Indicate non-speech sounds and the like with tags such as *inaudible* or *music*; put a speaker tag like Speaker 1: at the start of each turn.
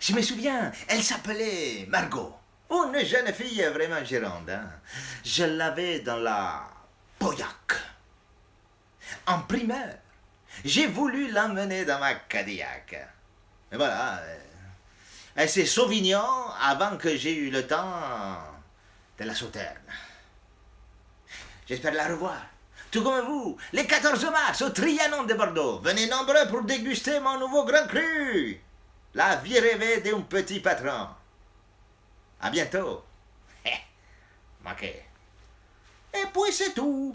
Speaker 1: Je me souviens, elle s'appelait Margot. Une jeune fille vraiment gironde. hein. Je l'avais dans la Pauillac. En primaire, j'ai voulu l'emmener dans ma Cadillac. Mais voilà, euh, elle s'est Sauvignon avant que j'ai eu le temps de la sauterne. J'espère la revoir. Tout comme vous, les 14 mars au Trianon de Bordeaux. Venez nombreux pour déguster mon nouveau grand cru. La vie rêvée d'un petit patron. À bientôt. *laughs* Manqué. Et puis c'est tout.